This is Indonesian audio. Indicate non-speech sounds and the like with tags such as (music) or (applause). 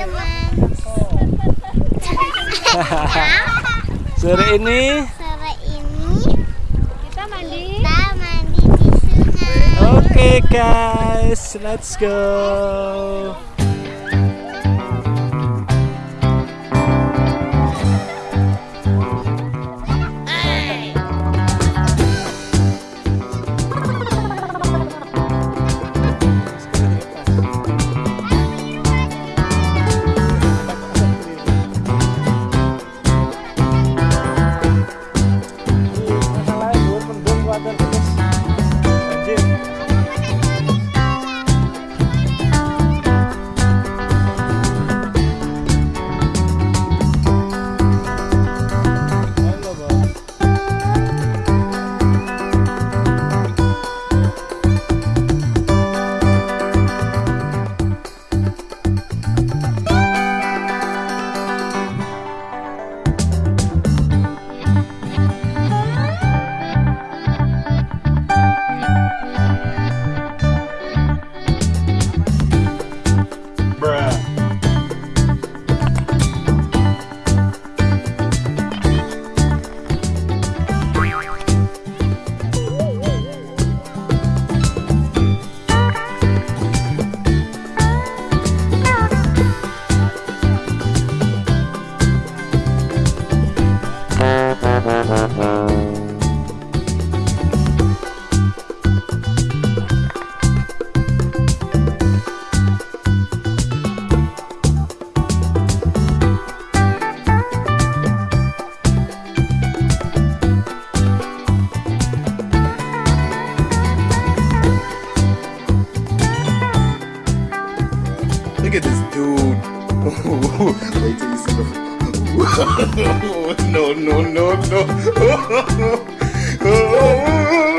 teman. (laughs) Sore ini. Sore ini. Kita mandi. Kita mandi di sungai. Oke okay, guys. Let's go. Wait till you see the. no, no, no, no. (laughs)